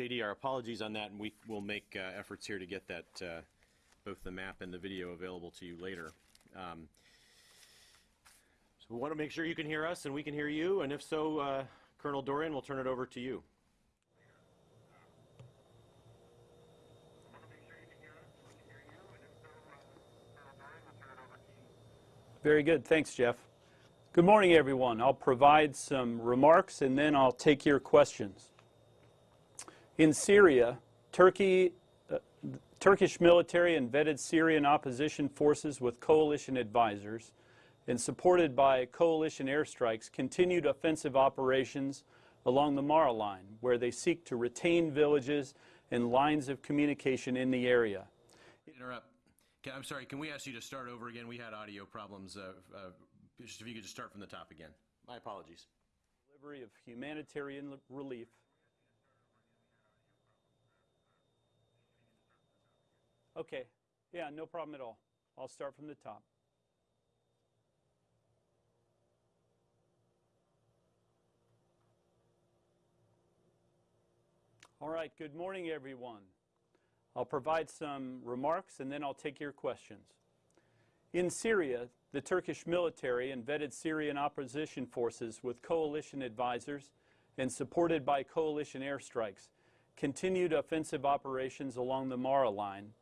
JD, our apologies on that, and we will make uh, efforts here to get that, uh, both the map and the video available to you later. Um, So we want to make sure you can hear us and we can hear you, and if so, uh, Colonel Dorrian, we'll turn it over to you. Very good. Thanks, Jeff. Good morning, everyone. I'll provide some remarks and then I'll take your questions. In Syria, Turkey, uh, Turkish military and vetted Syrian opposition forces with coalition advisors and supported by coalition airstrikes continued offensive operations along the Mara line, where they seek to retain villages and lines of communication in the area. Interrupt. Can- I'm sorry, can we ask you to start over again? We had audio problems. uh, uh, Just if you could just start from the top again. My apologies. Delivery of humanitarian relief Okay, yeah, no problem at all. I'll start from the top. All right, good morning, everyone. I'll provide some remarks and then I'll take your questions. In Syria, the Turkish military and vetted Syrian opposition forces with coalition advisors and supported by coalition airstrikes continued offensive operations along the Mara line,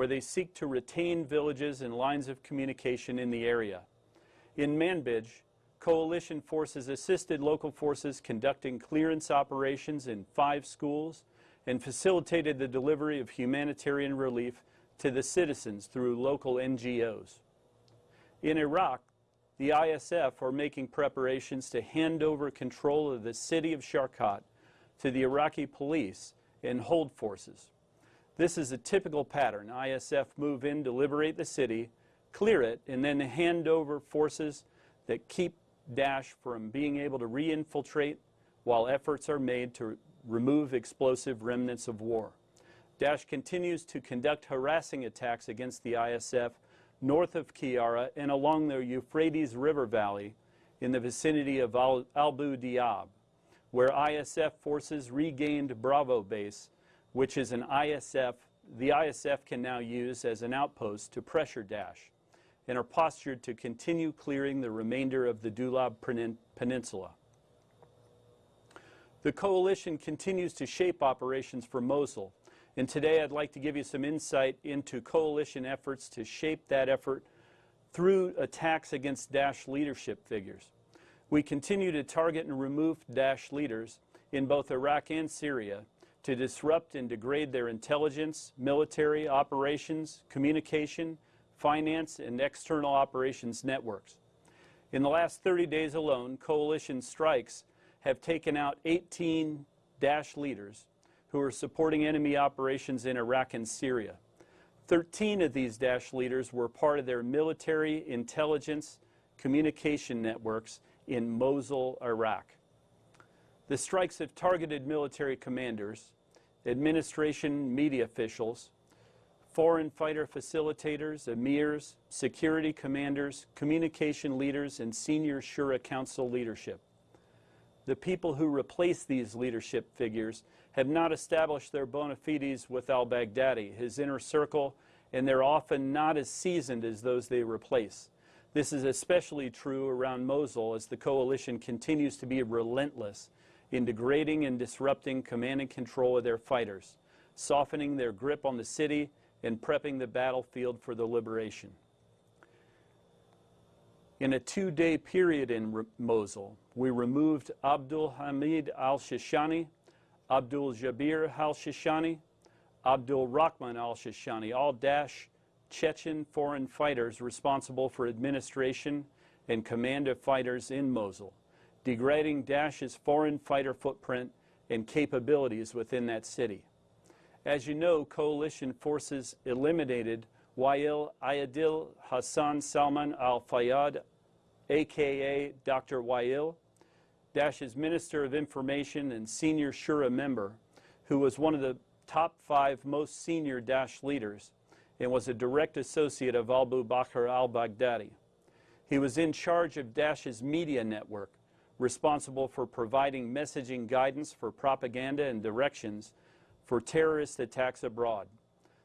where they seek to retain villages and lines of communication in the area. In Manbij, coalition forces assisted local forces conducting clearance operations in five schools and facilitated the delivery of humanitarian relief to the citizens through local NGOs. In Iraq, the ISF are making preparations to hand over control of the city of Sharqat to the Iraqi police and hold forces. This is a typical pattern. ISF move in to liberate the city, clear it, and then hand over forces that keep Daesh from being able to re-infiltrate while efforts are made to remove explosive remnants of war. Daesh continues to conduct harassing attacks against the ISF north of Qayyarah and along the Euphrates River Valley in the vicinity of Al Abu Diab, where ISF forces regained Bravo Base, which is an ISF, the ISF can now use as an outpost to pressure Daesh, and are postured to continue clearing the remainder of the Dulab Peninsula. The coalition continues to shape operations for Mosul, and today I'd like to give you some insight into coalition efforts to shape that effort through attacks against Daesh leadership figures. We continue to target and remove Daesh leaders in both Iraq and Syria to disrupt and degrade their intelligence, military, operations, communication, finance, and external operations networks. In the last 30 days alone, coalition strikes have taken out 18 Daesh leaders who are supporting enemy operations in Iraq and Syria. 13 of these Daesh leaders were part of their military intelligence communication networks in Mosul, Iraq. The strikes have targeted military commanders, administration media officials, foreign fighter facilitators, emirs, security commanders, communication leaders, and senior Shura Council leadership. The people who replace these leadership figures have not established their bona fides with al-Baghdadi, his inner circle, and they're often not as seasoned as those they replace. This is especially true around Mosul as the coalition continues to be relentless in degrading and disrupting command and control of their fighters, softening their grip on the city and prepping the battlefield for the liberation. In a two-day period in Mosul, we removed Abdul Hamid al-Shishani, Abdul Jabir al-Shishani, Abdul Rahman al-Shishani, all Daesh Chechen foreign fighters responsible for administration and command of fighters in Mosul degrading Daesh's foreign fighter footprint and capabilities within that city. As you know, coalition forces eliminated Wael Ayadil Hassan Salman al-Fayyad, aka Dr. Wael, Daesh's Minister of Information and senior Shura member, who was one of the top five most senior Daesh leaders and was a direct associate of Abu Bakr al-Baghdadi. He was in charge of Daesh's media network, responsible for providing messaging guidance for propaganda and directions for terrorist attacks abroad.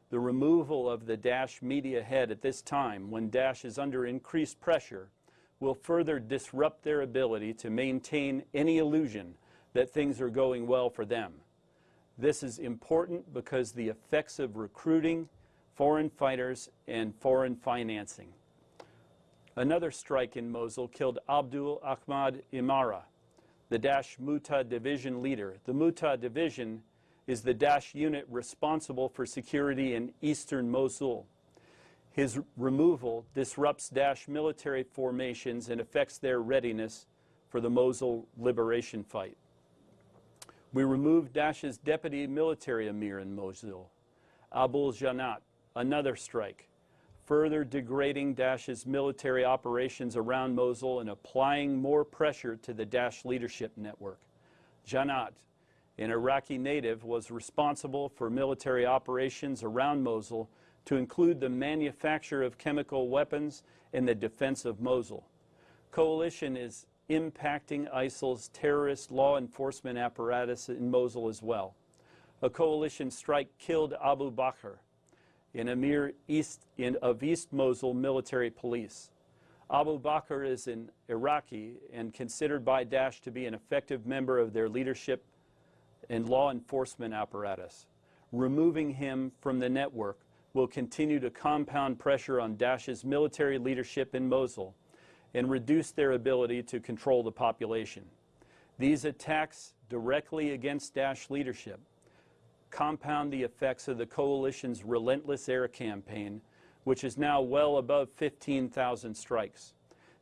The removal of the Daesh media head at this time, when Daesh is under increased pressure, will further disrupt their ability to maintain any illusion that things are going well for them. This is important because the effects of recruiting foreign fighters and foreign financing. Another strike in Mosul killed Abdul Ahmad Imara, the Daesh Muta division leader. The Muta division is the Daesh unit responsible for security in eastern Mosul. His removal disrupts Daesh military formations and affects their readiness for the Mosul liberation fight. We removed Daesh's deputy military emir in Mosul, Abul Janat, another strike, further degrading Daesh's military operations around Mosul and applying more pressure to the Daesh leadership network. Janat, an Iraqi native, was responsible for military operations around Mosul to include the manufacture of chemical weapons and the defense of Mosul. Coalition is impacting ISIL's terrorist law enforcement apparatus in Mosul as well. A coalition strike killed Abu Bakr, an emir east, in, of East Mosul military police. Abu Bakr is an Iraqi and considered by Daesh to be an effective member of their leadership and law enforcement apparatus. Removing him from the network will continue to compound pressure on Daesh's military leadership in Mosul and reduce their ability to control the population. These attacks directly against Daesh leadership compound the effects of the coalition's relentless air campaign, which is now well above 15,000 strikes.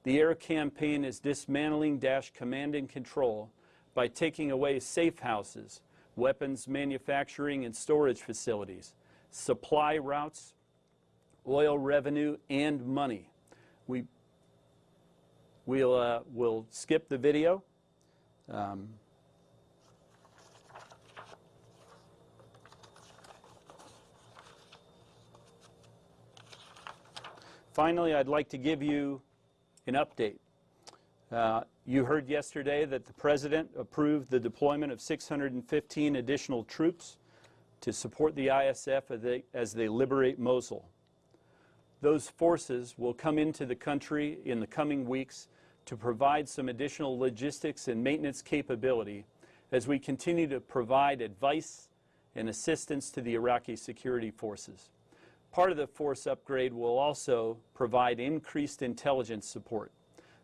The air campaign is dismantling Daesh command and control by taking away safe houses, weapons manufacturing and storage facilities, supply routes, oil revenue, and money. We, we'll, uh, we'll skip the video. Um, finally, I'd like to give you an update. Uh, you heard yesterday that the President approved the deployment of 615 additional troops to support the ISF as they, as they liberate Mosul. Those forces will come into the country in the coming weeks to provide some additional logistics and maintenance capability as we continue to provide advice and assistance to the Iraqi security forces. Part of the force upgrade will also provide increased intelligence support.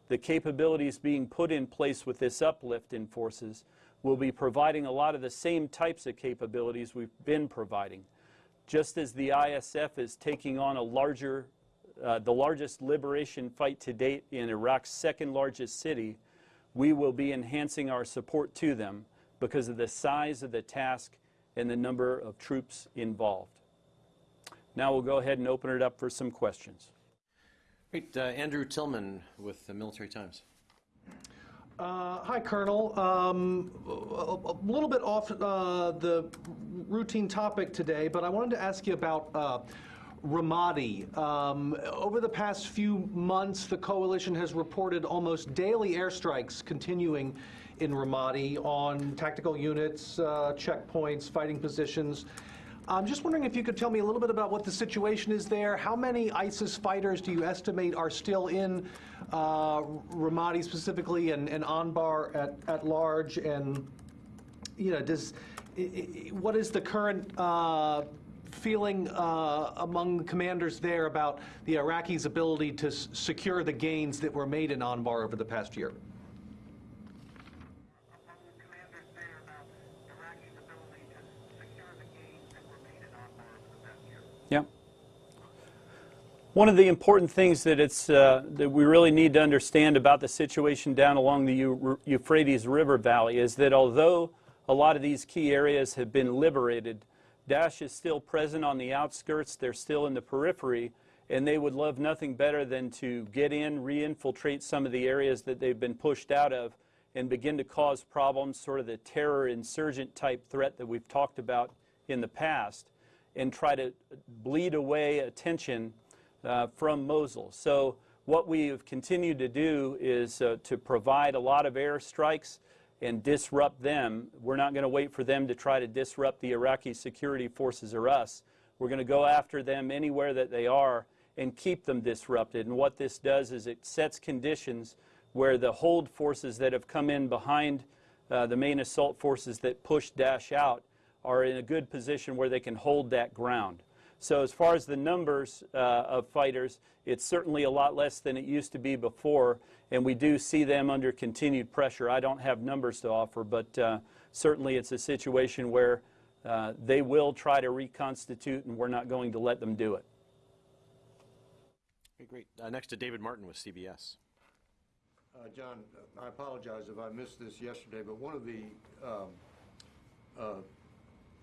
The capabilities being put in place with this uplift in forces will be providing a lot of the same types of capabilities we've been providing. Just as the ISF is taking on a larger, uh, the largest liberation fight to date in Iraq's second largest city, we will be enhancing our support to them because of the size of the task and the number of troops involved. Now we'll go ahead and open it up for some questions. Great. Uh, Andrew Tilghman with the Military Times. Uh, Hi, Colonel. Um, A a little bit off uh, the routine topic today, but I wanted to ask you about uh, Ramadi. Um, Over the past few months, the coalition has reported almost daily airstrikes continuing in Ramadi on tactical units, uh, checkpoints, fighting positions. I'm just wondering if you could tell me a little bit about what the situation is there. How many ISIS fighters do you estimate are still in uh, Ramadi specifically and, and Anbar at, at large? And, you know, does, what is the current uh, feeling uh, among commanders there about the Iraqis' ability to secure the gains that were made in Anbar over the past year? among the commanders there about Iraqi's ability to secure the gains that were made in Anbar over the past year. Yeah. One of the important things that it's uh, that we really need to understand about the situation down along the Eu- Euphrates River Valley is that although a lot of these key areas have been liberated, Daesh is still present on the outskirts. They're still in the periphery, and they would love nothing better than to get in, re-infiltrate some of the areas that they've been pushed out of, and begin to cause problems, sort of the terror insurgent type threat that we've talked about in the past, and try to bleed away attention uh, from Mosul. So what we have continued to do is uh, to provide a lot of airstrikes and disrupt them. We're not going to wait for them to try to disrupt the Iraqi security forces or us. We're going to go after them anywhere that they are and keep them disrupted. And what this does is it sets conditions where the hold forces that have come in behind uh, the main assault forces that push Daesh out are in a good position where they can hold that ground. So as far as the numbers uh, of fighters, it's certainly a lot less than it used to be before, and we do see them under continued pressure. I don't have numbers to offer, but uh, certainly it's a situation where uh, they will try to reconstitute, and we're not going to let them do it. Okay, great. Uh, next to David Martin with CBS. Uh, John, I apologize if I missed this yesterday, but one of the um, uh,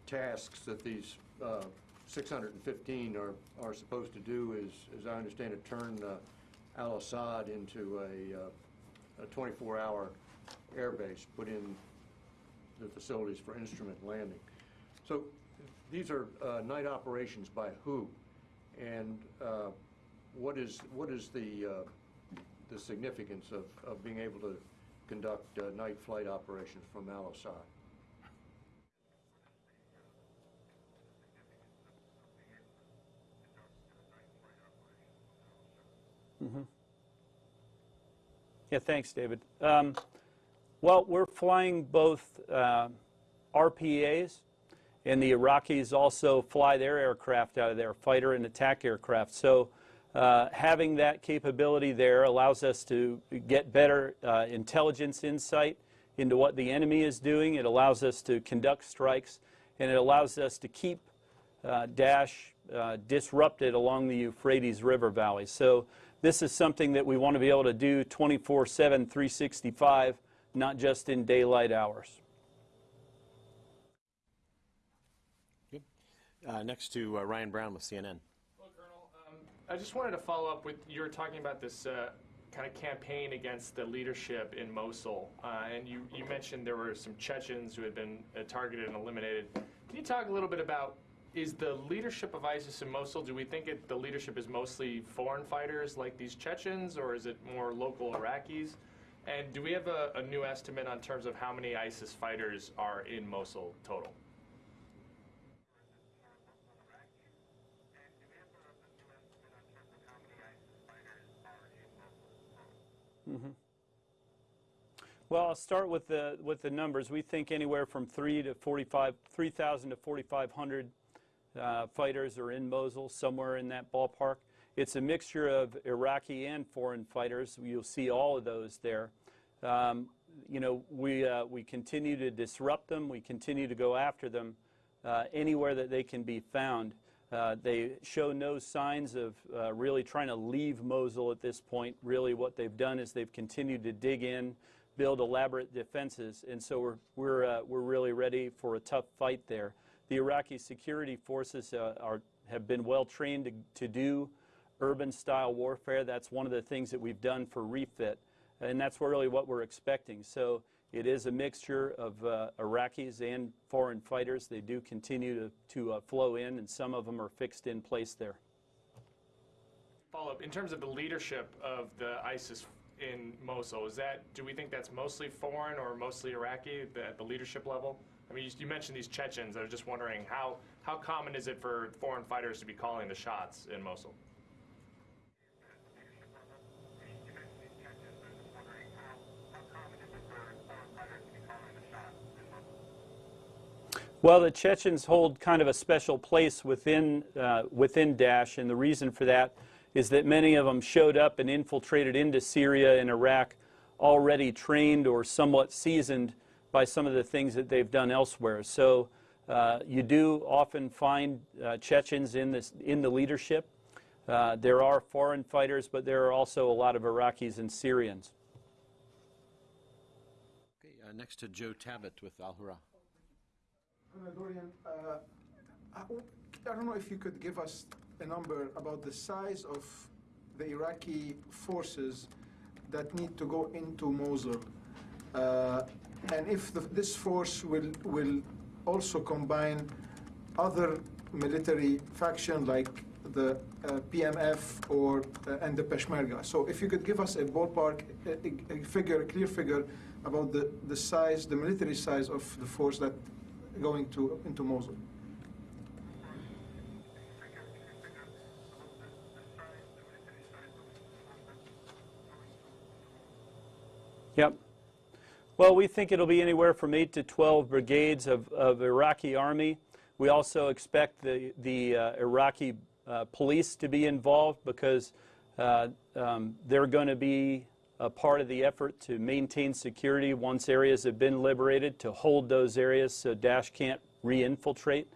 tasks that these uh, 615 are, are supposed to do is, as I understand it, turn uh, Al-Assad into a, uh, a 24-hour airbase, put in the facilities for instrument landing. So these are uh, night operations by who? And uh, what is, what is the, uh, the significance of, of being able to conduct uh, night flight operations from Al-Assad? Yeah, thanks, David. Um, well, we're flying both uh, RPAs, and the Iraqis also fly their aircraft out of there, fighter and attack aircraft. So uh, having that capability there allows us to get better uh, intelligence insight into what the enemy is doing. It allows us to conduct strikes, and it allows us to keep uh, Daesh uh, disrupted along the Euphrates River Valley. So this is something that we want to be able to do 24-7, 365, not just in daylight hours. Uh, next to uh, Ryan Brown with CNN. Well, Colonel, um, I just wanted to follow up with you were talking about this uh, kind of campaign against the leadership in Mosul, uh, and you, you mentioned there were some Chechens who had been uh, targeted and eliminated. Can you talk a little bit about is the leadership of ISIS in Mosul? Do we think it, the leadership is mostly foreign fighters like these Chechens, or is it more local Iraqis? And do we have a, a new estimate on terms of how many ISIS fighters are in Mosul total? Mm-hmm. Well, I'll start with the with the numbers. We think anywhere from three to 45, 3,000 to 4,500 uh, fighters are in Mosul, somewhere in that ballpark. It's a mixture of Iraqi and foreign fighters. You'll see all of those there. Um, you know, we uh, we continue to disrupt them. We continue to go after them uh, anywhere that they can be found. Uh, they show no signs of uh, really trying to leave Mosul at this point. Really, what they've done is they've continued to dig in, build elaborate defenses, and so we're we're uh, we're really ready for a tough fight there. The Iraqi security forces uh, are have been well trained to, to do urban-style warfare. That's one of the things that we've done for refit, and that's really what we're expecting. So. It is a mixture of uh, Iraqis and foreign fighters. They do continue to, to uh, flow in, and some of them are fixed in place there. follow up in terms of the leadership of the ISIS in Mosul. Is that do we think that's mostly foreign or mostly Iraqi the, at the leadership level? I mean, you, you mentioned these Chechens. I was just wondering how how common is it for foreign fighters to be calling the shots in Mosul? Well, the Chechens hold kind of a special place within uh, within Daesh, and the reason for that is that many of them showed up and infiltrated into Syria and Iraq already trained or somewhat seasoned by some of the things that they've done elsewhere. So uh, you do often find uh, Chechens in this in the leadership. Uh, there are foreign fighters, but there are also a lot of Iraqis and Syrians. Okay, uh, next to Joe Tabet with Al Hurra. Colonel Dorrian, uh, I I don't know if you could give us a number about the size of the Iraqi forces that need to go into Mosul, uh, and if the, this force will will also combine other military faction like the uh, PMF or uh, and the Peshmerga. So if you could give us a ballpark a, a figure, a clear figure about the, the size, the military size of the force that going to into Mosul. Yep. Well, we think it'll be anywhere from 8 to 12 brigades of, of Iraqi army. We also expect the, the uh, Iraqi uh, police to be involved because uh, um, they're going to be a part of the effort to maintain security once areas have been liberated, to hold those areas so Daesh can't re-infiltrate.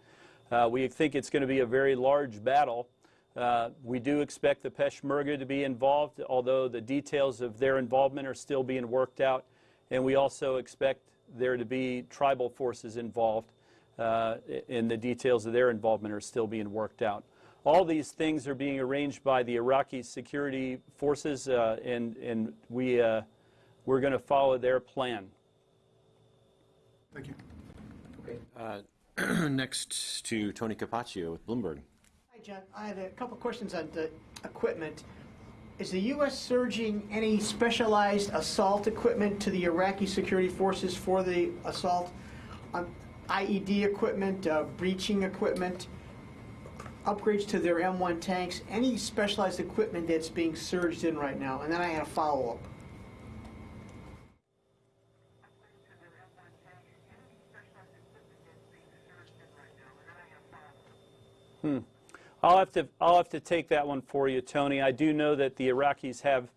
Uh, we think it's going to be a very large battle. Uh, we do expect the Peshmerga to be involved, although the details of their involvement are still being worked out. And we also expect there to be tribal forces involved, uh, and the details of their involvement are still being worked out. All these things are being arranged by the Iraqi security forces, uh, and, and we, uh, we're going to follow their plan. Thank you. Uh, next to Tony Capaccio with Bloomberg. Hi, John. I had a couple questions on the equipment. Is the U.S. surging any specialized assault equipment to the Iraqi security forces for the assault? Um, IED equipment, uh, breaching equipment, upgrades to their M1 tanks, any specialized equipment that's being surged in right now? And then I had a follow-up. I'll have to I'll have to take that one for you, Tony. I do know that the Iraqis have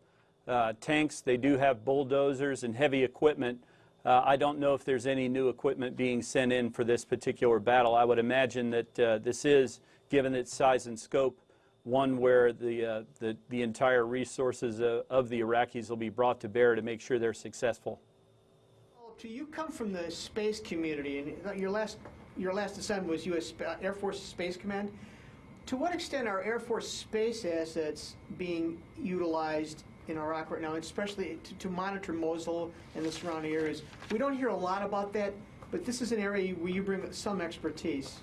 uh, tanks. They do have bulldozers and heavy equipment. Uh, I don't know if there's any new equipment being sent in for this particular battle. I would imagine that uh, this is, given its size and scope, one where the uh, the, the entire resources uh, of the Iraqis will be brought to bear to make sure they're successful. To you come from the space community, and your last your last assignment was U.S. Air Force Space Command. To what extent are Air Force space assets being utilized in Iraq right now, especially to, to monitor Mosul and the surrounding areas? We don't hear a lot about that, but this is an area where you bring some expertise.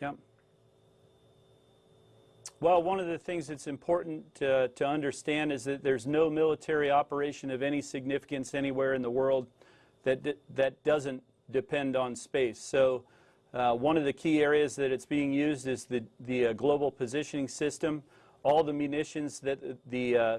Yep. Well, one of the things that's important to, to understand is that there's no military operation of any significance anywhere in the world that, that doesn't depend on space. So, uh, one of the key areas that it's being used is the, the uh, global positioning system. All the munitions that the, uh,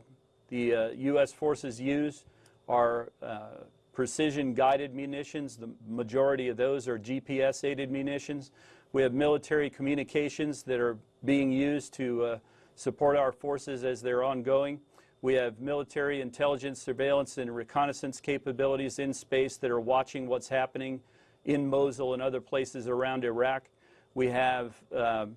the uh, U.S. forces use are uh, precision guided munitions. The majority of those are GPS aided munitions. We have military communications that are being used to uh, support our forces as they're ongoing. We have military intelligence, surveillance, and reconnaissance capabilities in space that are watching what's happening in Mosul and other places around Iraq. We have uh,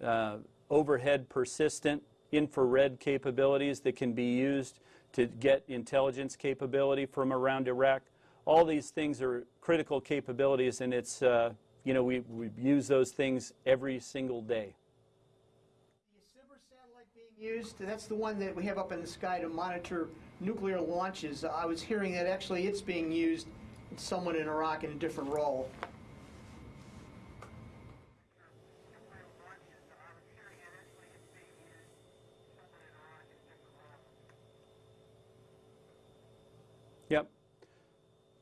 uh, overhead persistent infrared capabilities that can be used to get intelligence capability from around Iraq. All these things are critical capabilities, and it's, uh, you know, we, we use those things every single day. The SBIRS satellite being used, that's the one that we have up in the sky to monitor nuclear launches. I was hearing that actually it's being used somewhat in Iraq in a different role.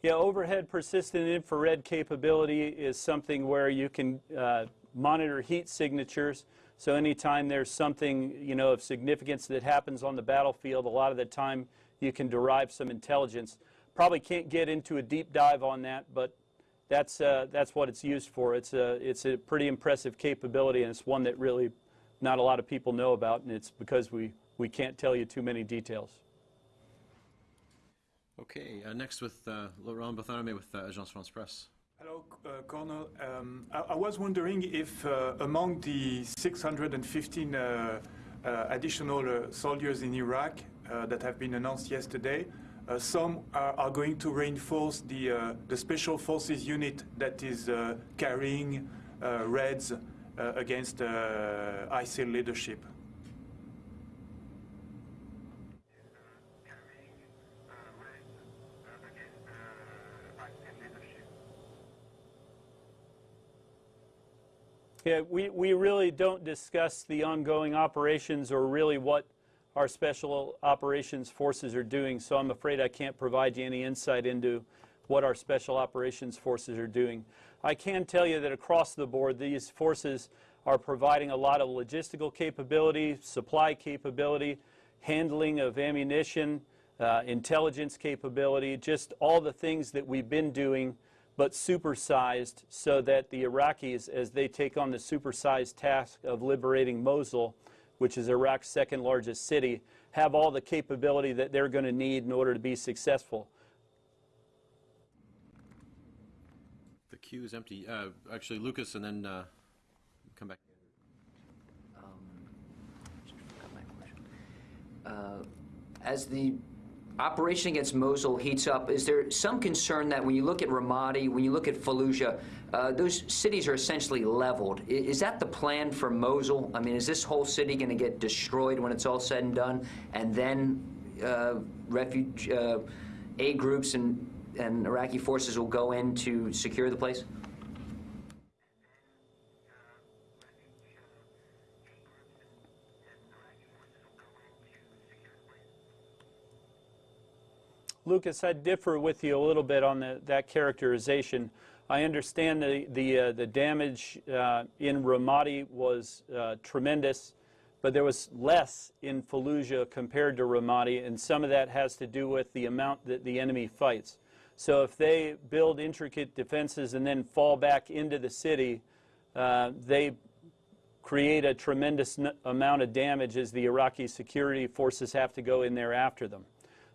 Yeah, overhead persistent infrared capability is something where you can uh, monitor heat signatures. So anytime there's something you know of significance that happens on the battlefield, a lot of the time you can derive some intelligence. Probably can't get into a deep dive on that, but that's uh, that's what it's used for. It's a it's a pretty impressive capability, and it's one that really not a lot of people know about, and it's because we we can't tell you too many details. Okay, uh, next with uh, Laurent Barthelemy with uh, Agence France Presse. Hello, uh, Colonel. Um, I, I was wondering if uh, among the 615 uh, uh, additional soldiers in Iraq that have been announced yesterday, some are, are going to reinforce the, the Special Forces unit that is carrying uh, against ISIL leadership. Yeah, we, we really don't discuss the ongoing operations or really what our special operations forces are doing, so I'm afraid I can't provide you any insight into what our special operations forces are doing. I can tell you that across the board, these forces are providing a lot of logistical capability, supply capability, handling of ammunition, uh, intelligence capability, just all the things that we've been doing but supersized so that the Iraqis, as they take on the supersized task of liberating Mosul, which is Iraq's second largest city, have all the capability that they're going to need in order to be successful. The queue is empty. Uh, Actually, Lucas, and then uh, come back. Uh, As the operation against Mosul heats up, is there some concern that when you look at Ramadi, when you look at Fallujah, uh, those cities are essentially leveled? I- Is that the plan for Mosul? I mean, is this whole city going to get destroyed when it's all said and done, and then uh, refuge uh, aid groups and, and Iraqi forces will go in to secure the place? Lucas, I differ with you a little bit on the, that characterization. I understand the, the, uh, the damage uh, in Ramadi was uh, tremendous, but there was less in Fallujah compared to Ramadi, and some of that has to do with the amount that the enemy fights. So if they build intricate defenses and then fall back into the city, uh, they create a tremendous amount of damage as the Iraqi security forces have to go in there after them.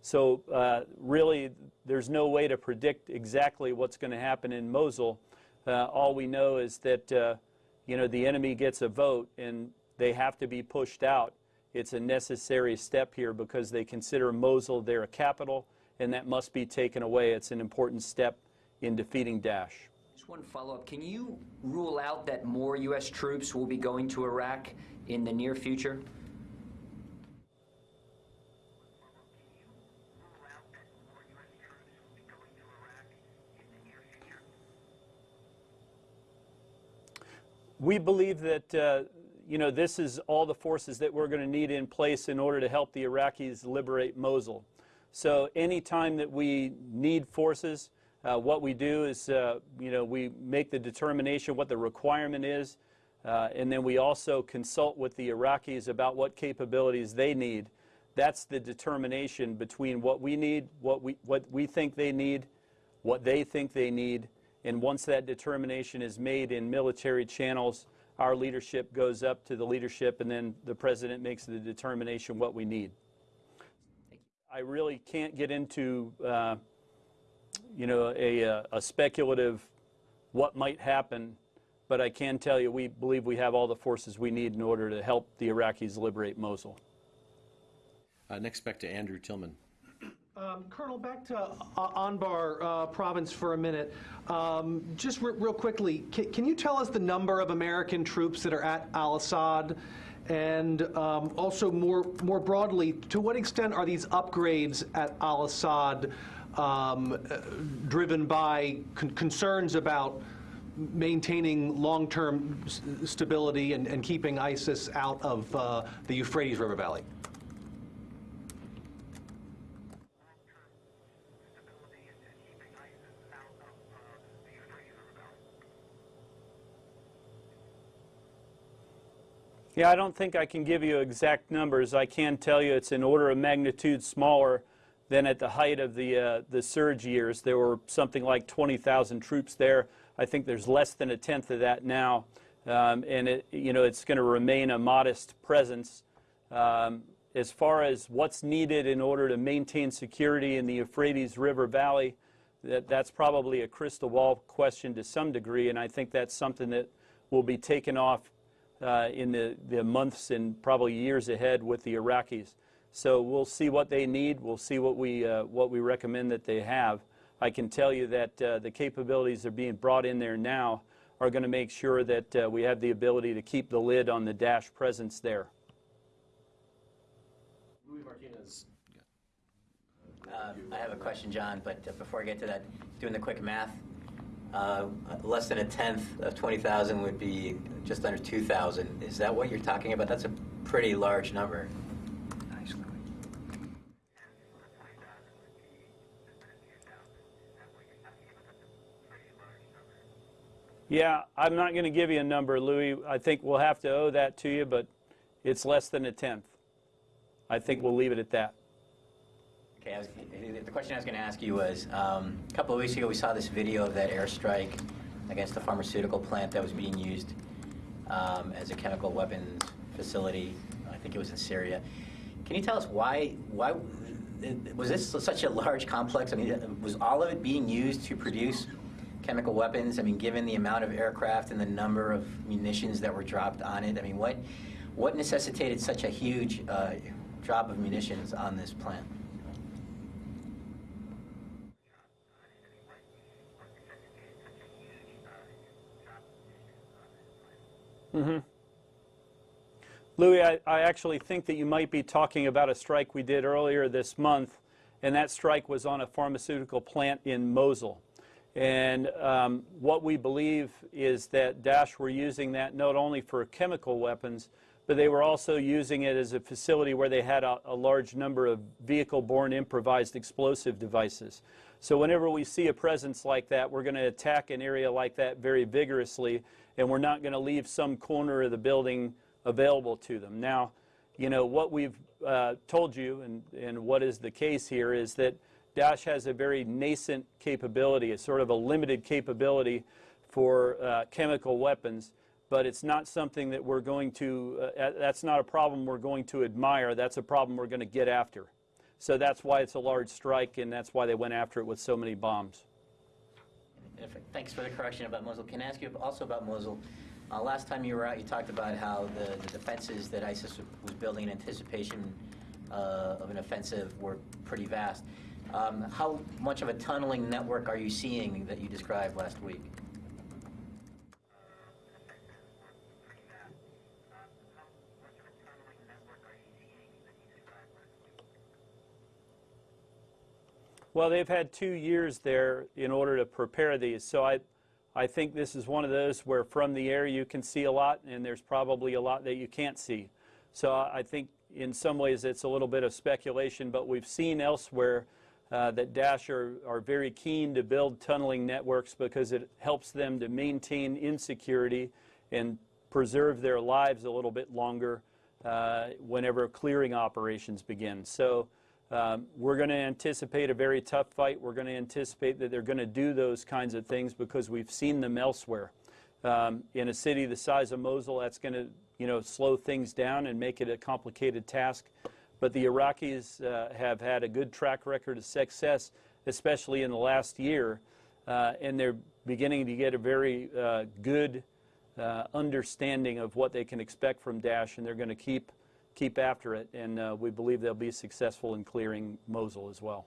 So uh, really, there's no way to predict exactly what's going to happen in Mosul. Uh, all we know is that uh, you know the enemy gets a vote and they have to be pushed out. It's a necessary step here because they consider Mosul their capital, and that must be taken away. It's an important step in defeating Daesh. Just one follow-up. Can you rule out that more U.S. troops will be going to Iraq in the near future? rule out that more U.S. troops will be going to Iraq in the near future? We believe that uh, you know this is all the forces that we're going to need in place in order to help the Iraqis liberate Mosul. So anytime that we need forces, uh, what we do is uh, you know we make the determination what the requirement is, uh, and then we also consult with the Iraqis about what capabilities they need. That's the determination between what we need, what we what we think they need, what they think they need, and once that determination is made in military channels, our leadership goes up to the leadership, and then the president makes the determination what we need. I really can't get into, uh, you know, a, uh, a speculative what might happen, but I can tell you we believe we have all the forces we need in order to help the Iraqis liberate Mosul. Uh, Next, back to Andrew Tilghman. Um, Colonel, back to Anbar uh, province for a minute. Um, just re- real quickly, ca- can you tell us the number of American troops that are at Al Assad? And um, also, more, more broadly, to what extent are these upgrades at Al Assad um, uh, driven by con- concerns about maintaining long term stability and, and keeping ISIS out of uh, the Euphrates River Valley? Stability and and keeping ISIS out of uh, the Euphrates River Valley. Yeah, I don't think I can give you exact numbers. I can tell you it's an order of magnitude smaller than at the height of the, uh, the surge years. There were something like 20,000 troops there. I think there's less than a tenth of that now. Um, and it, you know, it's going to remain a modest presence. Um, as far as what's needed in order to maintain security in the Euphrates River Valley, that, that's probably a crystal ball question to some degree, and I think that's something that will be taken off uh, in the, the months and probably years ahead with the Iraqis. So we'll see what they need. We'll see what we, uh, what we recommend that they have. I can tell you that uh, the capabilities that are being brought in there now are going to make sure that uh, we have the ability to keep the lid on the Daesh presence there. Louis Martinez. Uh, I have a question, John, but uh, before I get to that, doing the quick math, uh, less than a tenth of 20,000 would be just under 2,000. Is that what you're talking about? That's a pretty large number. Yeah, I'm not going to give you a number, Louis. I think we'll have to owe that to you, but it's less than a tenth. I think we'll leave it at that. Okay, was, the question I was going to ask you was, um, a couple of weeks ago we saw this video of that airstrike against the pharmaceutical plant that was being used um, as a chemical weapons facility. I think it was in Syria. Can you tell us why? Why was this such a large complex? I mean, was all of it being used to produce chemical weapons? I mean, given the amount of aircraft and the number of munitions that were dropped on it, I mean, what what necessitated such a huge uh, drop of munitions on this plant? Mm-hmm. Louis, I, I actually think that you might be talking about a strike we did earlier this month, and that strike was on a pharmaceutical plant in Mosul. And um, what we believe is that Daesh were using that not only for chemical weapons, but they were also using it as a facility where they had a, a large number of vehicle-borne improvised explosive devices. So whenever we see a presence like that, we're going to attack an area like that very vigorously, and we're not going to leave some corner of the building available to them. Now, you know, what we've uh, told you and, and what is the case here is that Daesh has a very nascent capability, a sort of a limited capability for uh, chemical weapons, but it's not something that we're going to, uh, that's not a problem we're going to admire, that's a problem we're going to get after. So that's why it's a large strike, and that's why they went after it with so many bombs. Thanks for the correction about Mosul. Can I ask you also about Mosul? Uh, last time you were out, you talked about how the, the defenses that ISIS was building in anticipation uh, of an offensive were pretty vast. Um, how much of a tunneling network are you seeing that you described last week? Well, they've had two years there in order to prepare these. So I, I think this is one of those where from the air you can see a lot, and there's probably a lot that you can't see. So I think in some ways it's a little bit of speculation, but we've seen elsewhere uh, that Daesh are, are very keen to build tunneling networks because it helps them to maintain insecurity and preserve their lives a little bit longer uh, whenever clearing operations begin. So um, we're going to anticipate a very tough fight. We're going to anticipate that they're going to do those kinds of things because we've seen them elsewhere. Um, in a city the size of Mosul, that's going to you know, slow things down and make it a complicated task. But the Iraqis uh, have had a good track record of success, especially in the last year, uh, and they're beginning to get a very uh, good uh, understanding of what they can expect from Daesh, and they're going to keep keep after it, and uh, we believe they'll be successful in clearing Mosul as well.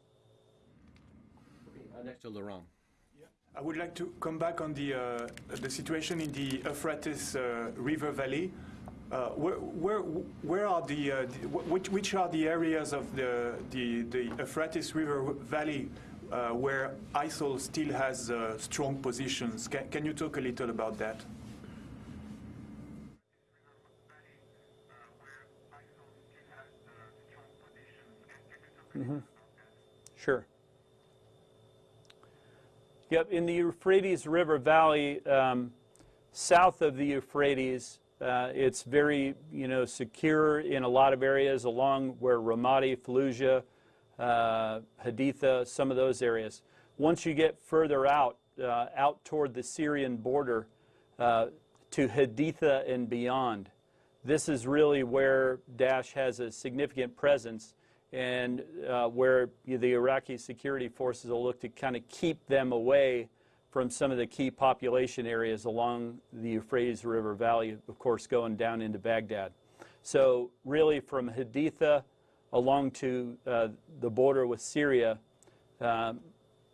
Uh, next to Laurent. I would like to come back on the, uh, the situation in the Euphrates uh, River Valley. Uh, where, where, where are the, uh, the, which, which are the areas of the, the, the Euphrates River Valley where ISIL still has strong positions? Can, can you talk a little about that? Mm-hmm. Sure. Yep, in the Euphrates River Valley, um, south of the Euphrates, uh, it's very, you know, secure in a lot of areas along where Ramadi, Fallujah, uh, Haditha, some of those areas. Once you get further out, uh, out toward the Syrian border, uh, to Haditha and beyond, this is really where Daesh has a significant presence and uh, where the Iraqi security forces will look to kind of keep them away from some of the key population areas along the Euphrates River Valley, of course, going down into Baghdad. So really from Haditha along to uh, the border with Syria, um,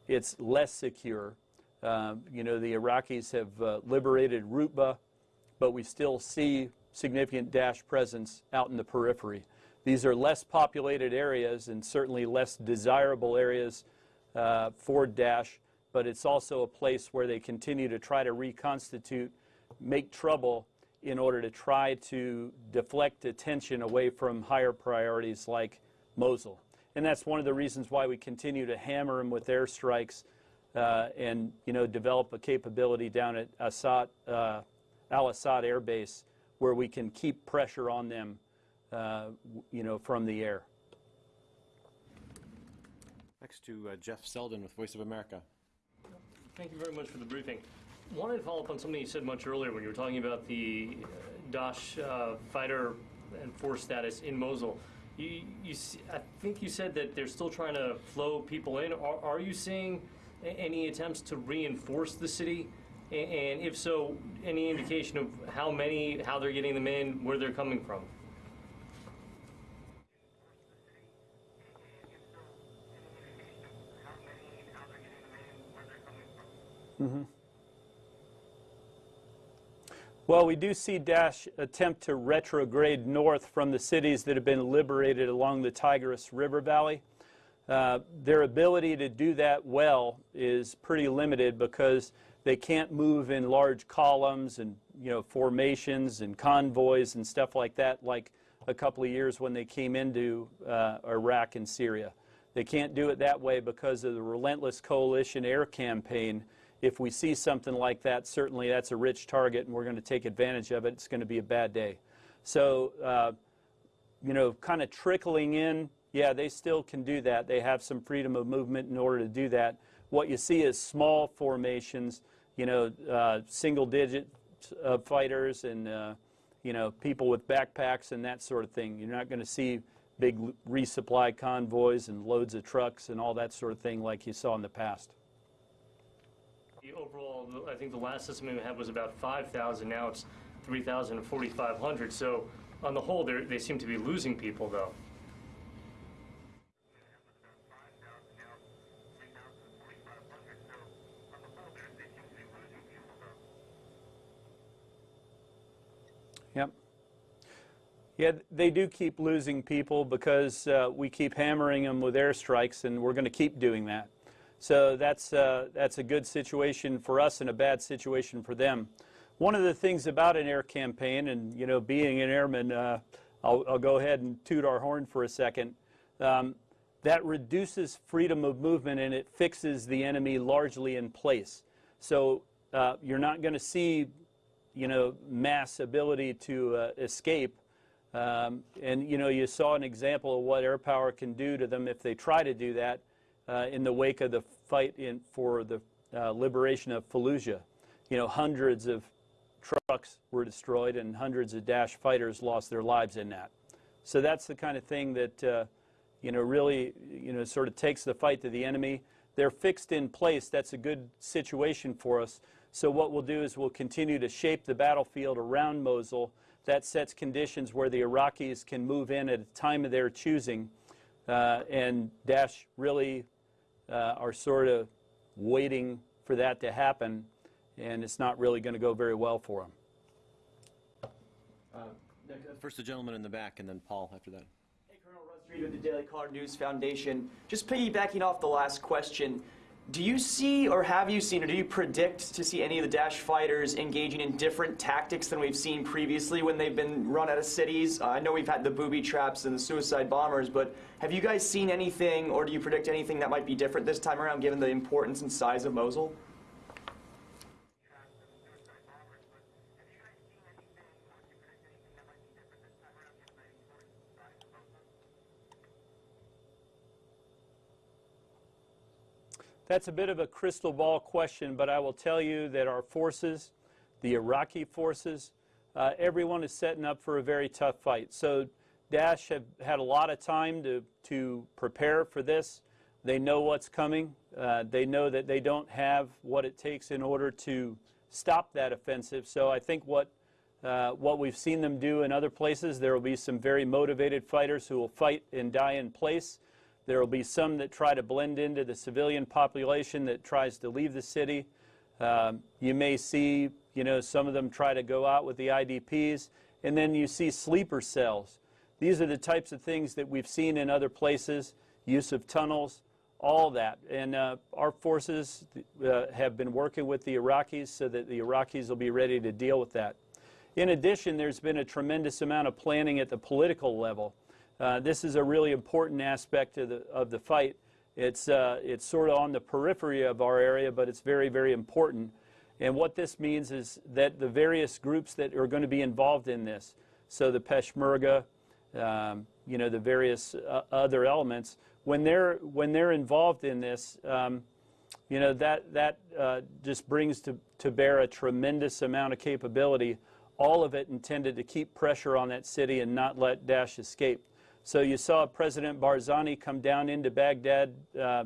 it's less secure. Uh, you know, the Iraqis have uh, liberated Rutba, but we still see significant Daesh presence out in the periphery. These are less populated areas and certainly less desirable areas uh, for Daesh, but it's also a place where they continue to try to reconstitute, make trouble in order to try to deflect attention away from higher priorities like Mosul. And that's one of the reasons why we continue to hammer them with airstrikes uh, and you know develop a capability down at Assad, uh, Al Assad Air Base where we can keep pressure on them, you know, from the air. Next to uh, Jeff Seldin with Voice of America. Thank you very much for the briefing. Wanted to follow up on something you said much earlier when you were talking about the uh, Daesh uh, fighter and force status in Mosul. You, you, s- I think you said that they're still trying to flow people in. Are, are you seeing a- any attempts to reinforce the city? A- And if so, any indication of how many, how they're getting them in, where they're coming from? Well, we do see Daesh attempt to retrograde north from the cities that have been liberated along the Tigris River Valley. Uh, their ability to do that well is pretty limited because they can't move in large columns and you know formations and convoys and stuff like that like a couple of years when they came into uh, Iraq and Syria. They can't do it that way because of the relentless coalition air campaign. If we see something like that, certainly that's a rich target and we're going to take advantage of it. It's going to be a bad day. So, uh, you know, kind of trickling in, yeah, they still can do that. They have some freedom of movement in order to do that. What you see is small formations, you know, uh, single digit uh, fighters and, uh, you know, people with backpacks and that sort of thing. You're not going to see big resupply convoys and loads of trucks and all that sort of thing like you saw in the past. Overall, I think the last estimate we had was about 5,000. Now it's 3,000 and 4,500. So on the whole, they seem to be losing people, though. Yep. Yeah, they do keep losing people because uh, we keep hammering them with airstrikes, and we're going to keep doing that. So that's uh, that's a good situation for us and a bad situation for them. One of the things about an air campaign, and you know, being an airman, uh, I'll, I'll go ahead and toot our horn for a second. Um, that reduces freedom of movement and it fixes the enemy largely in place. So uh, you're not going to see you know, mass ability to uh, escape. Um, and, you know, you saw an example of what air power can do to them if they try to do that uh, in the wake of the fight in, for the uh, liberation of Fallujah. You know, hundreds of trucks were destroyed and hundreds of Daesh fighters lost their lives in that. So that's the kind of thing that, uh, you know, really, you know, sort of takes the fight to the enemy. They're fixed in place. That's a good situation for us. So what we'll do is we'll continue to shape the battlefield around Mosul. That sets conditions where the Iraqis can move in at a time of their choosing. Uh, and Daesh really Uh, are sort of waiting for that to happen, and it's not really going to go very well for them. Uh, uh, first, the gentleman in the back, and then Paul after that. Hey, Colonel Russ Read with the Daily Caller News Foundation. Just piggybacking off the last question, do you see or have you seen or do you predict to see any of the Daesh fighters engaging in different tactics than we've seen previously when they've been run out of cities? Uh, I know we've had the booby traps and the suicide bombers, but have you guys seen anything or do you predict anything that might be different this time around given the importance and size of Mosul? That's a bit of a crystal ball question, but I will tell you that our forces, the Iraqi forces, uh, everyone is setting up for a very tough fight. So Daesh have had a lot of time to, to prepare for this. They know what's coming. Uh, they know that they don't have what it takes in order to stop that offensive. So I think what uh, what we've seen them do in other places, there will be some very motivated fighters who will fight and die in place. There will be some that try to blend into the civilian population that tries to leave the city. Um, you may see, you know, some of them try to go out with the IDPs, and then you see sleeper cells. These are the types of things that we've seen in other places, use of tunnels, all that. And uh, our forces uh, have been working with the Iraqis so that the Iraqis will be ready to deal with that. In addition, there's been a tremendous amount of planning at the political level. Uh, this is a really important aspect of the, of the fight. It's, uh, it's sort of on the periphery of our area, but it's very, very important. And what this means is that the various groups that are going to be involved in this, so the Peshmerga, um, you know, the various uh, other elements, when they're, when they're involved in this, um, you know, that, that uh, just brings to, to bear a tremendous amount of capability, all of it intended to keep pressure on that city and not let Daesh escape. So you saw President Barzani come down into Baghdad. Uh,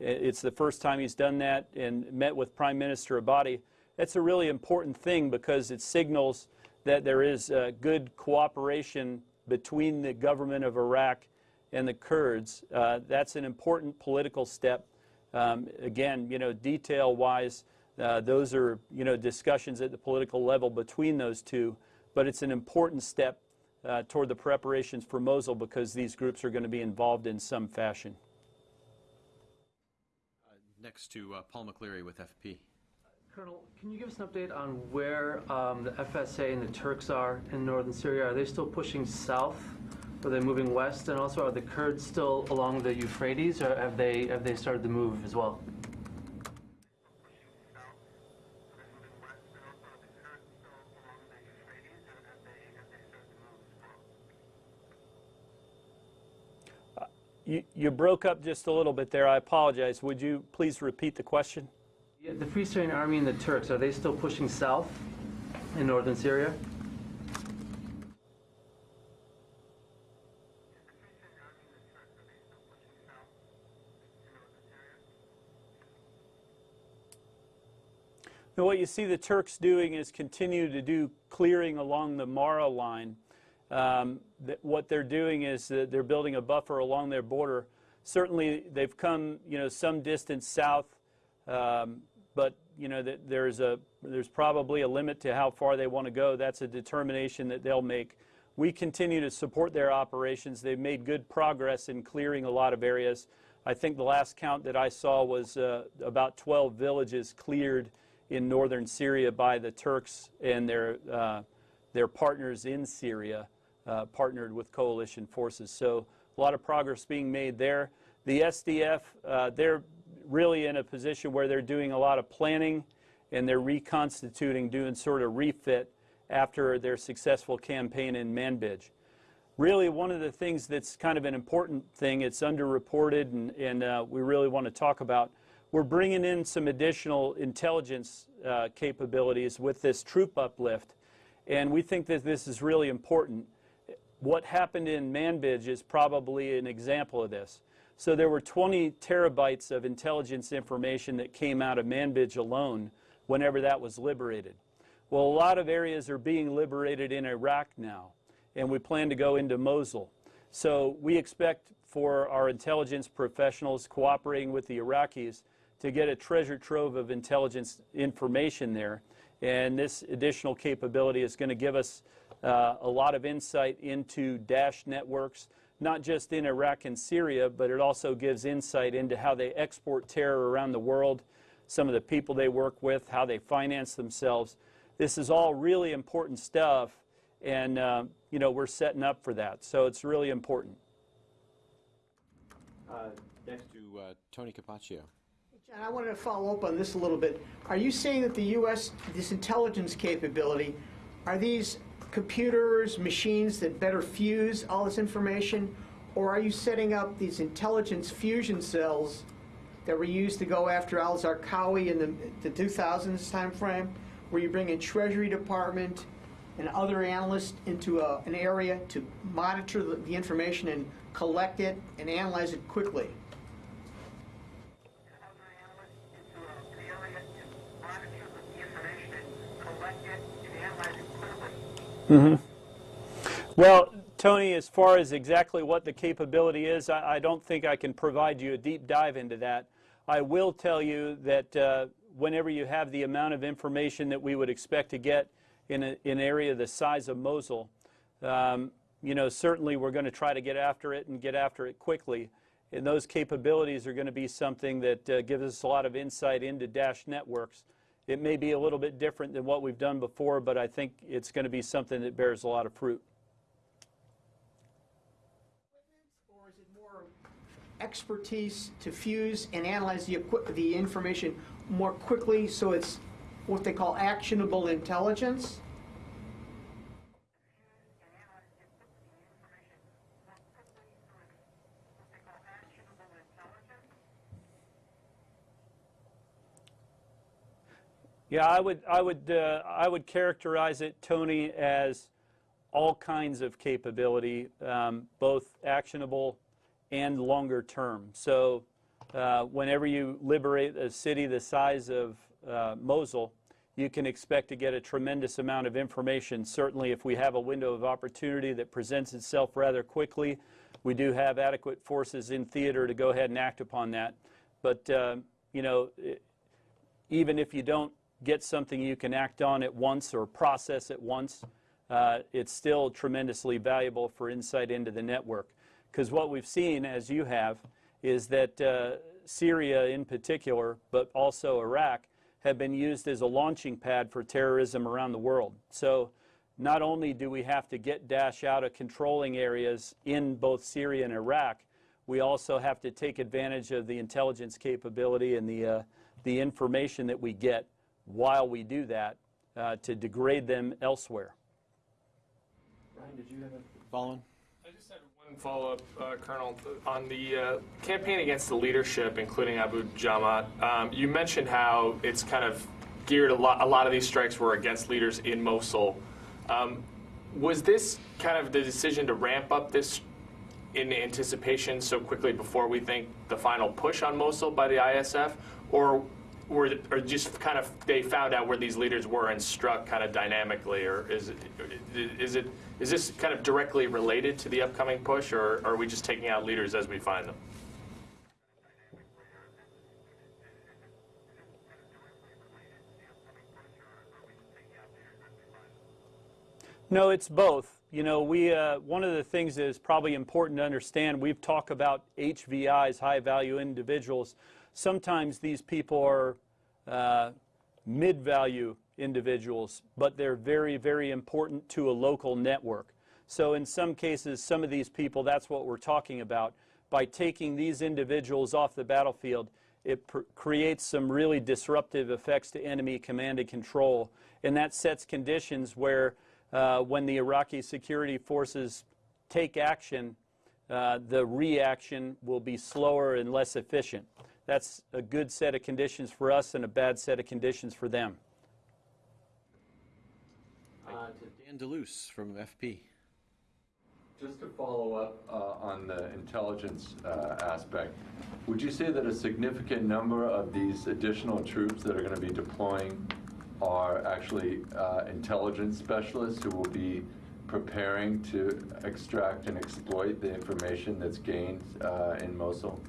it's the first time he's done that and met with Prime Minister Abadi. That's a really important thing because it signals that there is uh, good cooperation between the government of Iraq and the Kurds. Uh, that's an important political step. Um, again, you know, detail-wise, uh, those are, you know, discussions at the political level between those two, but it's an important step uh, toward the preparations for Mosul because these groups are going to be involved in some fashion. Next to uh, Paul McLeary with FP. Colonel, can you give us an update on where um, the FSA and the Turks are in northern Syria? Are they still pushing south? Are they moving west? And also, are the Kurds still along the Euphrates, or have they have they started to move as well? You, you broke up just a little bit there. I apologize. Would you please repeat the question? Yeah, the Free Syrian Army and the Turks, are they still pushing south in northern Syria? Now, what you see the Turks doing is continue to do clearing along the Marea line. Um, what they're doing is they're building a buffer along their border. Certainly, they've come, you know, some distance south, um, but you know, that there's a there's probably a limit to how far they want to go. That's a determination that they'll make. We continue to support their operations. They've made good progress in clearing a lot of areas. I think the last count that I saw was uh, about 12 villages cleared in northern Syria by the Turks and their, uh, their partners in Syria, uh, partnered with coalition forces. So a lot of progress being made there. The SDF, uh, they're really in a position where they're doing a lot of planning and they're reconstituting, doing sort of refit after their successful campaign in Manbij. Really, one of the things that's kind of an important thing, it's underreported and, and uh, we really want to talk about, we're bringing in some additional intelligence uh, capabilities with this troop uplift, and we think that this is really important. What happened in Manbij is probably an example of this. So there were 20 terabytes of intelligence information that came out of Manbij alone whenever that was liberated. Well, a lot of areas are being liberated in Iraq now, and we plan to go into Mosul. So we expect for our intelligence professionals cooperating with the Iraqis to get a treasure trove of intelligence information there. And this additional capability is going to give us uh, a lot of insight into Daesh networks, not just in Iraq and Syria, but it also gives insight into how they export terror around the world, some of the people they work with, how they finance themselves. This is all really important stuff, and uh, you know we're setting up for that. So it's really important. Uh, next to uh, Tony Capaccio. John, I wanted to follow up on this a little bit. Are you saying that the U.S. this intelligence capability are these computers, machines that better fuse all this information, or are you setting up these intelligence fusion cells that were used to go after al-Zarqawi in the, the 2000s time frame, where you bring in Treasury Department and other analysts into a, an area to monitor the, the information and collect it and analyze it quickly? Mm-hmm. Well, Tony, as far as exactly what the capability is, I, I, don't think I can provide you a deep dive into that. I will tell you that uh, whenever you have the amount of information that we would expect to get in, a, an area the size of Mosul, um, you know, certainly we're going to try to get after it and get after it quickly. And those capabilities are going to be something that uh, gives us a lot of insight into Daesh networks. It may be a little bit different than what we've done before, but I think it's going to be something that bears a lot of fruit. Or is it more expertise to fuse and analyze the, the information more quickly so it's what they call actionable intelligence? Yeah, I would, I would, uh, I would characterize it, Tony, as all kinds of capability, um, both actionable and longer term. So, uh, whenever you liberate a city the size of uh, Mosul, you can expect to get a tremendous amount of information. Certainly, if we have a window of opportunity that presents itself rather quickly, we do have adequate forces in theater to go ahead and act upon that. But, uh, you know, even if you don't get something you can act on at once or process at once, uh, it's still tremendously valuable for insight into the network. Because what we've seen, as you have, is that uh, Syria in particular, but also Iraq, have been used as a launching pad for terrorism around the world. So not only do we have to get Daesh out of controlling areas in both Syria and Iraq, we also have to take advantage of the intelligence capability and the, uh, the information that we get while we do that uh, to degrade them elsewhere. Ryan, did you have a follow-on? I just had one follow-up, uh, Colonel, on the uh, campaign against the leadership, including Abu Jamat. Um, you mentioned how it's kind of geared a lot. A lot of these strikes were against leaders in Mosul. Um, was this kind of the decision to ramp up this in anticipation so quickly before we think the final push on Mosul by the ISF, or were or just kind of they found out where these leaders were and struck kind of dynamically, or is it is it is this kind of directly related to the upcoming push, or are we just taking out leaders as we find them? No, it's both. You know, we uh, one of the things that is probably important to understand. We've talked about HVIs, high value individuals. Sometimes these people are uh, mid value individuals, but they're very, very important to a local network. So, in some cases, some of these people, that's what we're talking about. By taking these individuals off the battlefield, it creates some really disruptive effects to enemy command and control. And that sets conditions where uh, when the Iraqi security forces take action, uh, the reaction will be slower and less efficient. That's a good set of conditions for us and a bad set of conditions for them. Uh, Dan DeLuce from FP. Just to follow up uh, on the intelligence uh, aspect, would you say that a significant number of these additional troops that are going to be deploying are actually uh, intelligence specialists who will be preparing to extract and exploit the information that's gained uh, in Mosul?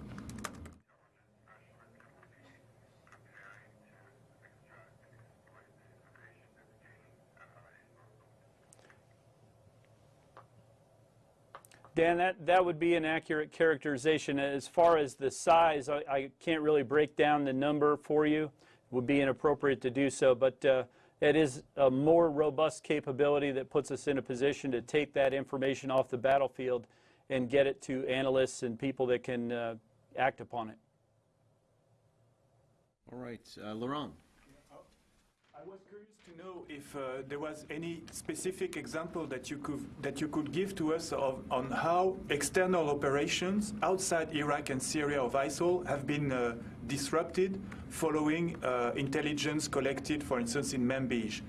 Dan, that, that would be an accurate characterization. As far as the size, I, I can't really break down the number for you. It would be inappropriate to do so, but uh, it is a more robust capability that puts us in a position to take that information off the battlefield and get it to analysts and people that can uh, act upon it. All right, uh, Laurent. I was curious to know if uh, there was any specific example that you could that you could give to us of, on how external operations outside Iraq and Syria of ISIL have been uh, disrupted following uh, intelligence collected, for instance, in Manbij.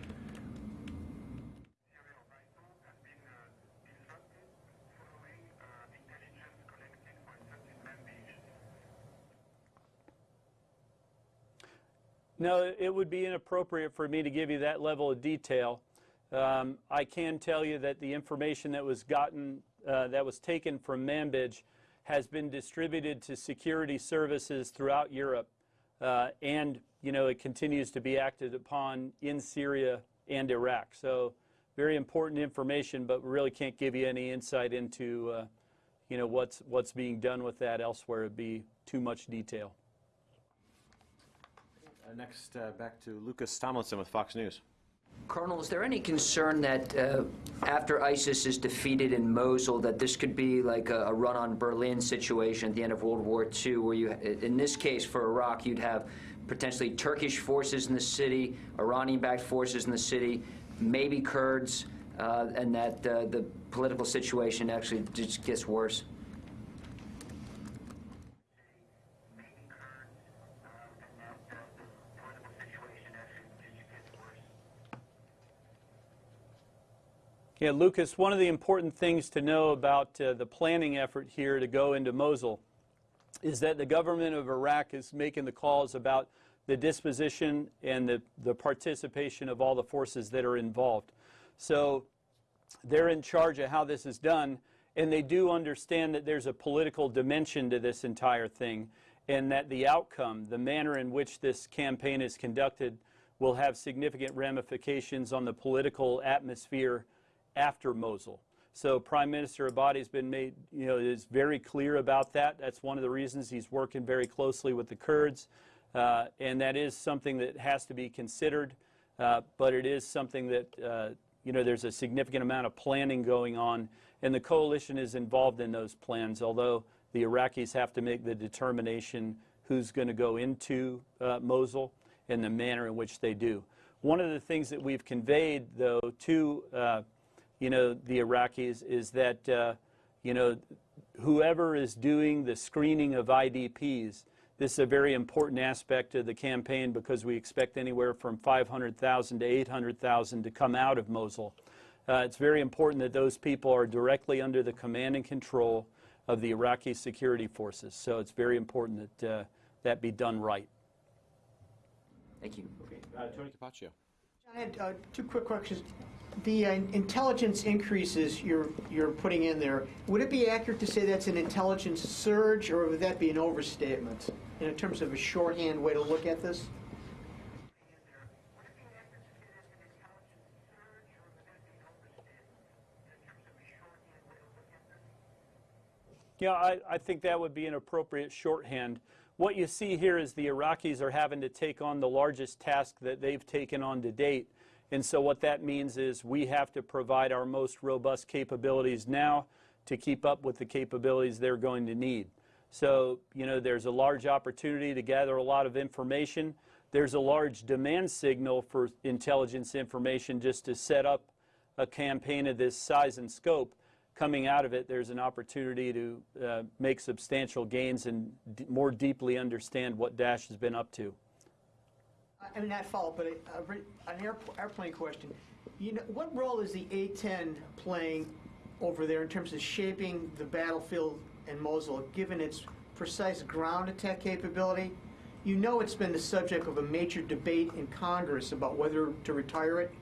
No, it would be inappropriate for me to give you that level of detail. Um, I can tell you that the information that was gotten, uh, that was taken from Manbij has been distributed to security services throughout Europe. Uh, and, you know, it continues to be acted upon in Syria and Iraq. So very important information, but we really can't give you any insight into, uh, you know, what's, what's being done with that elsewhere It would be too much detail. Uh, Next, uh, back to Lucas Tomlinson with Fox News. Colonel, is there any concern that uh, after ISIS is defeated in Mosul, that this could be like a, a run on Berlin situation at the end of World War II, where you, in this case for Iraq, you'd have potentially Turkish forces in the city, Iranian-backed forces in the city, maybe Kurds, uh, and that uh, the political situation actually just gets worse? Yeah, Lucas, one of the important things to know about uh, the planning effort here to go into Mosul is that the government of Iraq is making the calls about the disposition and the, the participation of all the forces that are involved. So they're in charge of how this is done, and they do understand that there's a political dimension to this entire thing, and that the outcome, the manner in which this campaign is conducted, will have significant ramifications on the political atmosphere after Mosul. So Prime Minister Abadi has been made, you know, is very clear about that. That's one of the reasons he's working very closely with the Kurds. Uh, and that is something that has to be considered, uh, but it is something that, uh, you know, there's a significant amount of planning going on, and the coalition is involved in those plans, although the Iraqis have to make the determination who's going to go into uh, Mosul and the manner in which they do. One of the things that we've conveyed, though, to uh, you know, the Iraqis is that, uh, you know, whoever is doing the screening of IDPs, this is a very important aspect of the campaign because we expect anywhere from 500,000 to 800,000 to come out of Mosul. Uh, it's very important that those people are directly under the command and control of the Iraqi security forces. So it's very important that uh, that be done right. Thank you. Uh, Tony Capaccio. I had uh, two quick questions. The uh, intelligence increases you're you're putting in there, would it be accurate to say that's an intelligence surge, or would that be an overstatement in terms of a shorthand way to look at this? Yeah, I, I think that would be an appropriate shorthand. What you see here is the Iraqis are having to take on the largest task that they've taken on to date. And so what that means is we have to provide our most robust capabilities now to keep up with the capabilities they're going to need. So, you know, there's a large opportunity to gather a lot of information. There's a large demand signal for intelligence information just to set up a campaign of this size and scope coming out of it, there's an opportunity to uh, make substantial gains and more deeply understand what Daesh has been up to. I mean, not follow, but a, a, an air, airplane question. You know, what role is the A-10 playing over there in terms of shaping the battlefield in Mosul, given its precise ground attack capability? You know it's been the subject of a major debate in Congress about whether to retire it.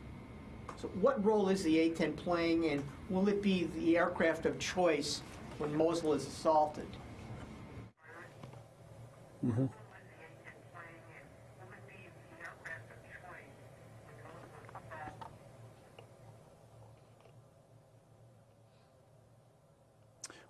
So what role is the A-10 playing, and will it be the aircraft of choice when Mosul is assaulted? Mm-hmm.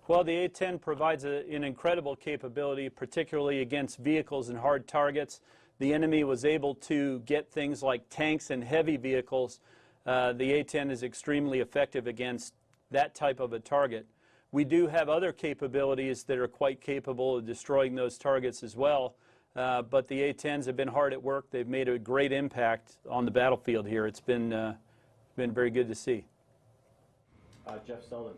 Well, the A-10 provides a, an incredible capability, particularly against vehicles and hard targets. The enemy was able to get things like tanks and heavy vehicles. Uh, the A-10 is extremely effective against that type of a target. We do have other capabilities that are quite capable of destroying those targets as well. Uh, but the A-10s have been hard at work. They've made a great impact on the battlefield here. It's been, uh, been very good to see. Uh, Jeff Seldin.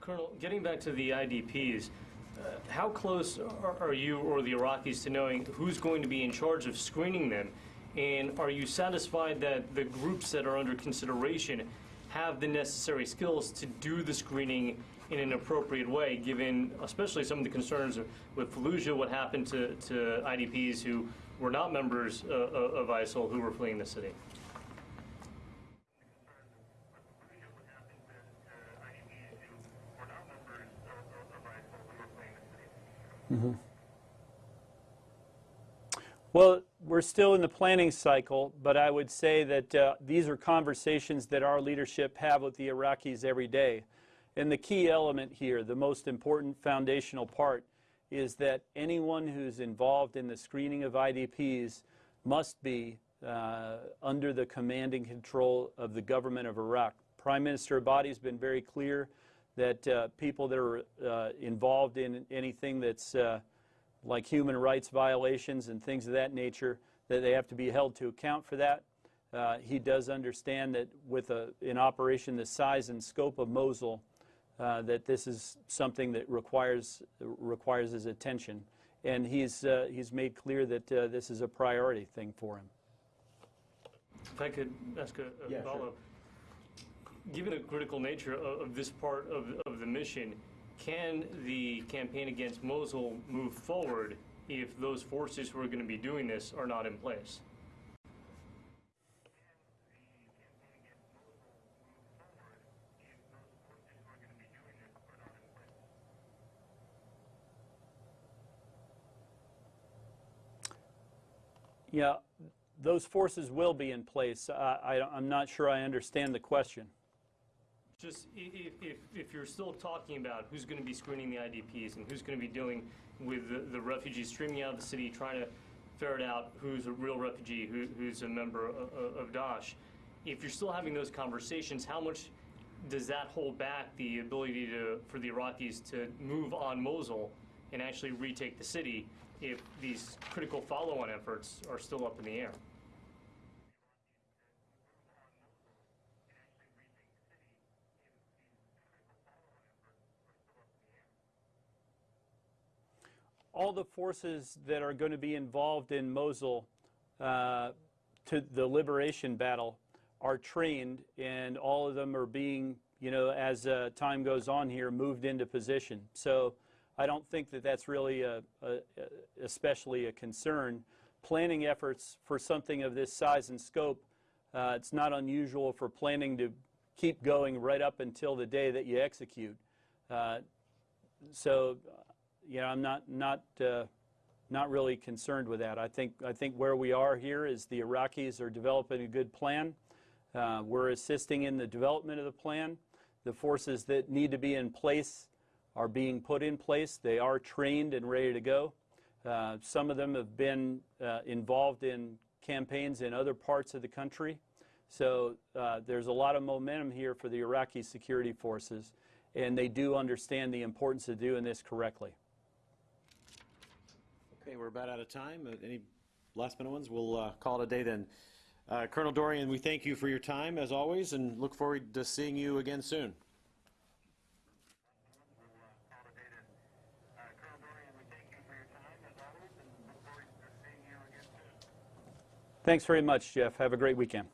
Colonel, getting back to the IDPs, uh, how close are, are you or the Iraqis to knowing who's going to be in charge of screening them? And are you satisfied that the groups that are under consideration have the necessary skills to do the screening in an appropriate way, given especially some of the concerns with Fallujah, what happened to, to IDPs who were not members uh, of ISIL who were fleeing the city? Mm-hmm. Well, we're still in the planning cycle, but I would say that uh, these are conversations that our leadership have with the Iraqis every day. And the key element here, the most important foundational part, is that anyone who's involved in the screening of IDPs must be uh, under the command and control of the government of Iraq. Prime Minister Abadi has been very clear that uh, people that are uh, involved in anything that's uh, like human rights violations and things of that nature, that they have to be held to account for that. Uh, he does understand that with a, an operation the size and scope of Mosul, uh, that this is something that requires requires his attention, and he's uh, he's made clear that uh, this is a priority thing for him. If I could ask a, a Yeah, sure. follow-up. Given the critical nature of, of this part of, of the mission, can the campaign against Mosul move forward if those forces who are going to be doing this are not in place? Yeah, those forces will be in place. I, I'm not sure I understand the question. Just if, if, if you're still talking about who's going to be screening the IDPs and who's going to be dealing with the, the refugees streaming out of the city, trying to ferret out who's a real refugee, who, who's a member of, of Daesh, if you're still having those conversations, how much does that hold back the ability to, for the Iraqis to move on Mosul and actually retake the city if these critical follow-on efforts are still up in the air? All the forces that are going to be involved in Mosul uh, to the liberation battle are trained, and all of them are being, you know, as uh, time goes on here, moved into position. So I don't think that that's really a, a, a- especially a concern. Planning efforts for something of this size and scope, uh, it's not unusual for planning to keep going right up until the day that you execute. Uh, so, know, I'm not not uh, not really concerned with that. I think I think where we are here is the Iraqis are developing a good plan. Uh, we're assisting in the development of the plan. The forces that need to be in place are being put in place. They are trained and ready to go. Uh, some of them have been uh, involved in campaigns in other parts of the country. So uh, there's a lot of momentum here for the Iraqi security forces, and they do understand the importance of doing this correctly. Okay, we're about out of time. Uh, Any last minute ones? We'll uh, call it a day then. Uh, Colonel Dorrian, we thank you for your time as always and look forward to seeing you again soon. Thanks very much, Jeff. Have a great weekend.